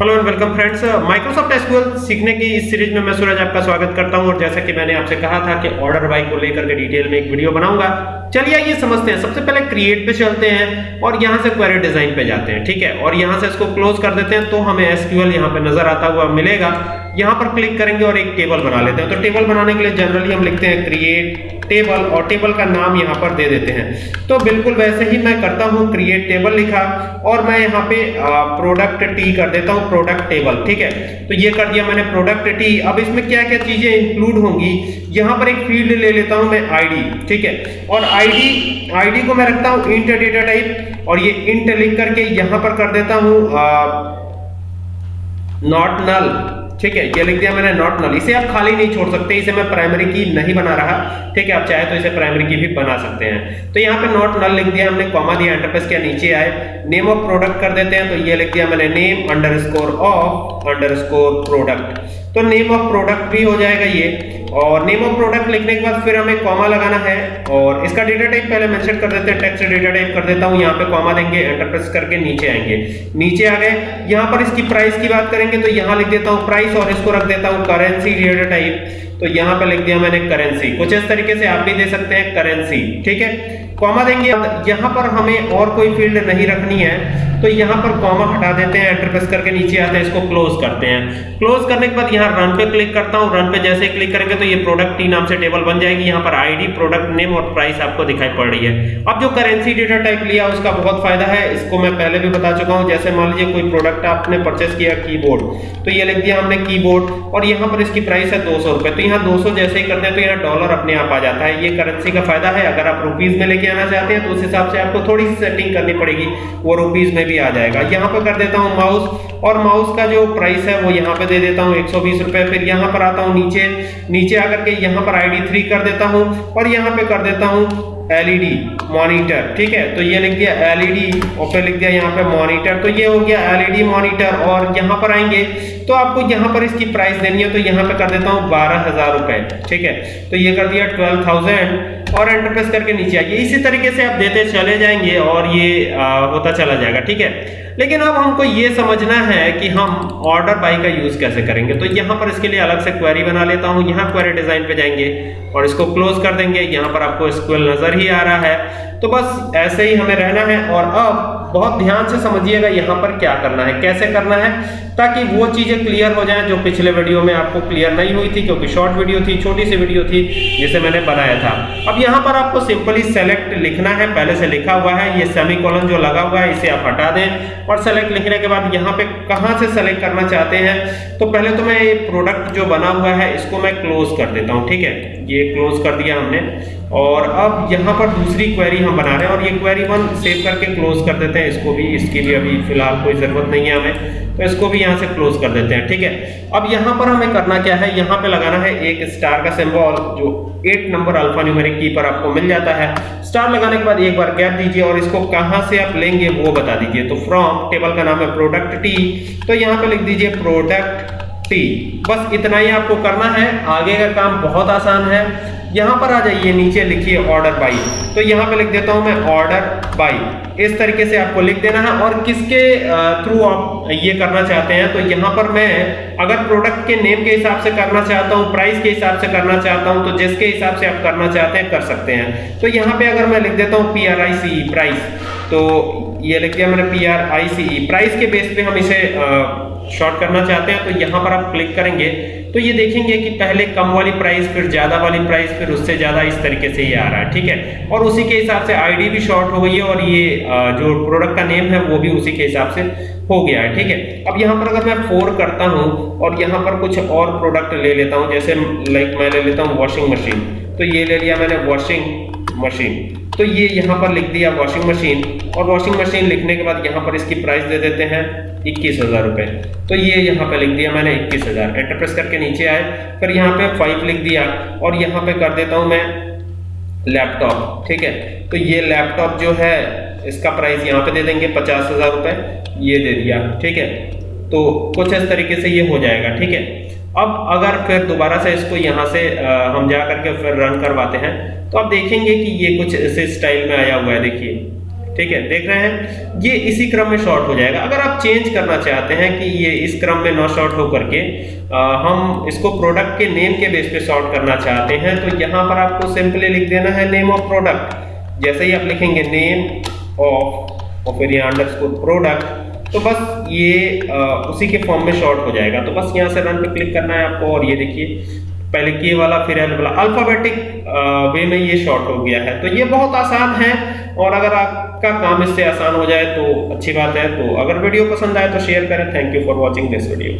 Hello and welcome friends Microsoft SQL सीखने की इस सीरीज़ में मैं सूरज आपका स्वागत करता हूँ। और जैसा कि मैंने आपसे कहा था कि ऑर्डर बाई को लेकर के डिटेल में एक वीडियो बनाऊँगा। चलिए आइए, समझते हैं। सबसे पहले क्रिएट पे चलते हैं और यहाँ से क्वेरी डिज़ाइन पे जाते हैं, ठीक है? और यहाँ से इसको क्लोज कर देते हैं तो हमें एसक्यूएल यहाँ पे नज़र आता हुआ मिलेगा। यहाँ पर क्लिक करेंगे और एक टेबल बना लेते हैं। तो टेबल बनाने के लिए जनरली हम लिखते हैं क्रिएट टेबल और टेबल का नाम यहाँ पर दे देते हैं। तो बिल्कुल वैसे ही मैं करता हूँ क्रिएट टेबल लिखा और मैं यहाँ पे प्रोडक्ट टी कर देता हूँ प्रोडक्ट टेबल ठीक है? तो ये कर दिया मैंने प्रोडक्ट टी अब इसमें क्या क्या चीज़ें इंक्लूड होंगी? यहाँ पर एक फ़ील्ड ले लेता हूँ मैं आईडी ठीक है? और आईडी आईडी को मैं रखता हूँ इंट डेटा टाइप और ये इंट लिख करके यहाँ पर कर देता हूँ नॉट नल ठीक है, ये लिख दिया मैंने नॉट नल इसे आप खाली नहीं छोड़ सकते, इसे मैं प्राइमरी की नहीं बना रहा। ठीक है, आप चाहे तो इसे प्राइमरी की भी बना सकते हैं। तो यहाँ पे नॉट नल लिख दिया हमने कॉमा दिया एंटरप्रेस के नीचे आए। नेम ऑफ़ प्रोडक्ट कर देते हैं तो ये लिख दिया मैंने name underscore of underscore product तो नेम ऑफ़ प्रोडक्ट भी हो जाएगा ये। और नेम ऑफ़ प्रोडक्ट लिखने के बाद फिर हमें कॉमा लगाना है। और इसका डेटा टाइप पहले मेंशन कर देते हैं टेक्स्ट डेटा टाइप कर देता हूँ। यहाँ पे कॉमा देंगे एंटर प्रेस करके नीचे आएँगे। नीचे आ गए। यहाँ पर इसकी प्राइस की बात करेंगे तो यहाँ लिख देता हूँ प्राइस और इसको रख देता हूँ करेंसी डेटा टाइप तो यहाँ पे लिख दिया मैंने करेंसी कुछ इस तरीके से आप भी दे सकते हैं करेंसी ठीक है? कॉमा देंगे यहाँ पर हमें और कोई फ़ील्ड नहीं रखनी है तो यहाँ पर कॉमा हटा देते हैं एंटर प्रेस करके नीचे आते हैं, इसको क्लोज करते हैं। क्लोज करने के बाद यहाँ रन पे क्लिक करता हूँ रन पे जैसे ही क्लिक करेंगे तो ये प्रोडक्ट टी नाम से टेबल बन जाएगी। यहाँ पर आईडी प्रोडक्ट नेम और प्राइस आपको दिखाई पड़ रही है। अब जो करेंसी डेटा टाइप लिया, उसका बहुत फ़ायदा है, इसको मैं पहले भी बता चुका हूँ। जैसे मान लीजिए कोई प्रोडक्ट आपने परचेस किया कीबोर्ड तो ये लिख दिया हमने कीबोर्ड और यहाँ पर इसकी प्राइस है दो तो यहाँ दो सौ जैसे ही करते हैं तो यहाँ डॉलर अपने आप आ जाता है। ये करेंसी का फ़ायदा है, अगर आप रुपीज़ में लेके आना चाहते हैं तो उस हिसाब से आपको थोड़ी सी सेटिंग करनी पड़ेगी। वो रुपीज़ में भी आ जाएगा। यहाँ पर कर देता हूँ माउस और माउस का जो प्राइस है, वो यहाँ पे दे देता हूँ एक सौ फिर यहाँ पर आता हूँ नीचे। नीचे आकर के यहाँ पर आई डी कर देता हूँ, और यहाँ पे कर देता हूँ एलईडी मॉनिटर ठीक है? तो ये लिख दिया एलईडी और फिर लिख दिया यहाँ पे मॉनिटर तो ये हो गया एलईडी मॉनिटर और यहाँ पर आएँगे तो आपको यहाँ पर इसकी प्राइस देनी है तो यहाँ पे कर देता हूँ बारह हज़ार रुपए, ठीक है? तो ये कर दिया ट्वेल्व थाउज़ेंड और एंटर प्रेस करके नीचे आइए। इसी तरीके से आप देते चले जाएँगे और ये आ, होता चला जाएगा ठीक है? लेकिन अब हमको ये समझना है कि हम ऑर्डर बाई का यूज़ कैसे करेंगे। तो यहाँ पर इसके लिए अलग से क्वेरी बना लेता हूँ। यहाँ क्वेरी डिज़ाइन पे जाएँगे और इसको क्लोज कर देंगे। यहाँ पर आपको स्क्वेल नज़र ही आ रहा है। तो बस ऐसे ही हमें रहना है और अब बहुत ध्यान से समझिएगा यहाँ पर क्या करना है, कैसे करना है, ताकि वो चीज़ें क्लियर हो जाएँ जो पिछले वीडियो में आपको क्लियर नहीं हुई थी, क्योंकि शॉर्ट वीडियो थी, छोटी सी वीडियो थी, जिसे मैंने बनाया था। अब यहाँ पर आपको सिंपली सेलेक्ट लिखना है, पहले से लिखा हुआ है, ये सेमी जो लगा हुआ है, इसे आप हटा दें, और सेलेक्ट लिखने के बाद यहाँ पे कहाँ से सेलेक्ट करना चाहते हैं तो पहले तो मैं ये प्रोडक्ट जो बना हुआ है, इसको मैं क्लोज कर देता हूँ, ठीक है? ये क्लोज कर दिया हमने, और अब यहाँ पर दूसरी क्वेरी हम बना रहे हैं, और ये क्वेरी वन सेव करके क्लोज कर देते हैं। इसको भी, इसकी भी अभी फ़िलहाल कोई ज़रूरत नहीं है हमें तो इसको भी यहाँ से क्लोज कर देते हैं, ठीक है? अब यहाँ पर हमें करना क्या है, यहाँ पे लगाना है एक स्टार का सिंबल जो एट नंबर अल्फ़ा न्यूमेरिक की पर आपको मिल जाता है। स्टार लगाने के बाद एक बार गैप दीजिए और इसको कहाँ से आप लेंगे वो बता दीजिए। तो फ्रॉम टेबल का नाम है प्रोडक्ट टी तो यहाँ पे लिख दीजिए प्रोडक्ट टी बस इतना ही आपको करना है, आगे का काम बहुत आसान है। यहाँ पर आ जाइए, नीचे लिखिए ऑर्डर बाई तो यहाँ पे लिख देता हूँ मैं ऑर्डर बाई इस तरीके से आपको लिख देना है और किसके थ्रू आप ये करना चाहते हैं तो यहाँ पर मैं अगर प्रोडक्ट के नेम के हिसाब से करना चाहता हूँ प्राइस के हिसाब से करना चाहता हूँ तो जिसके हिसाब से आप करना चाहते हैं, कर सकते हैं। तो यहाँ पे अगर मैं लिख देता हूँ P R I C price तो ये लिख दिया मैंने P R I C E price के बेस पे हम इसे शॉर्ट करना चाहते हैं तो यहाँ पर आप क्लिक करेंगे तो ये देखेंगे कि पहले कम वाली प्राइस फिर ज़्यादा वाली प्राइस फिर उससे ज़्यादा इस तरीके से ये आ रहा है, ठीक है? और उसी के हिसाब से आईडी भी शॉर्ट हो गई है, और ये जो प्रोडक्ट का नेम है, वो भी उसी के हिसाब से हो गया है, ठीक है? अब यहाँ पर अगर मैं फोर करता हूँ, और यहाँ पर कुछ और प्रोडक्ट ले लेता हूँ, जैसे लाइक मैं ले लेता हूँ वॉशिंग मशीन तो ये ले लिया मैंने वॉशिंग मशीन तो ये यहाँ पर लिख दिया वॉशिंग मशीन और वॉशिंग मशीन लिखने के बाद यहाँ पर इसकी प्राइस दे देते हैं इक्कीस हज़ार रुपए। तो ये यहाँ पे लिख दिया मैंने इक्कीस हज़ार। एंटरप्रेस करके नीचे आए, फिर यहाँ पे फाइव लिख दिया और यहाँ पे कर देता हूँ मैं लैपटॉप ठीक है? तो ये लैपटॉप जो है, इसका प्राइस यहाँ पे दे देंगे पचास हज़ार रुपए, ये दे दिया, ठीक है? तो कुछ इस तरीके से ये हो जाएगा, ठीक है? अब अगर फिर दोबारा से इसको यहाँ से हम जा करके फिर रन करवाते हैं तो आप देखेंगे कि ये कुछ इस स्टाइल में आया हुआ है, देखिए। ठीक है देख रहे हैं। ये इसी क्रम में शॉर्ट हो जाएगा। अगर आप चेंज करना चाहते हैं कि ये इस क्रम में ना शॉर्ट हो करके आ, हम इसको प्रोडक्ट के नेम के बेस पे शॉर्ट करना चाहते हैं तो यहाँ पर आपको सिंपली लिख देना है नेम ऑफ़ प्रोडक्ट जैसे ही आप लिखेंगे नेम ऑफ़ और फिर यहाँ अंडरस्कोर प्रोडक्ट तो बस ये आ, उसी के फॉर्म में शॉर्ट हो जाएगा। तो बस यहाँ से रन पे क्लिक करना है आपको और ये देखिए पहले के वाला, फिर एल वाला। अल्फाबेटिक वे में ये शॉर्ट हो गया है। तो ये बहुत आसान है और अगर आपका काम इससे आसान हो जाए तो अच्छी बात है। तो अगर वीडियो पसंद आए तो शेयर करें। Thank you for watching this video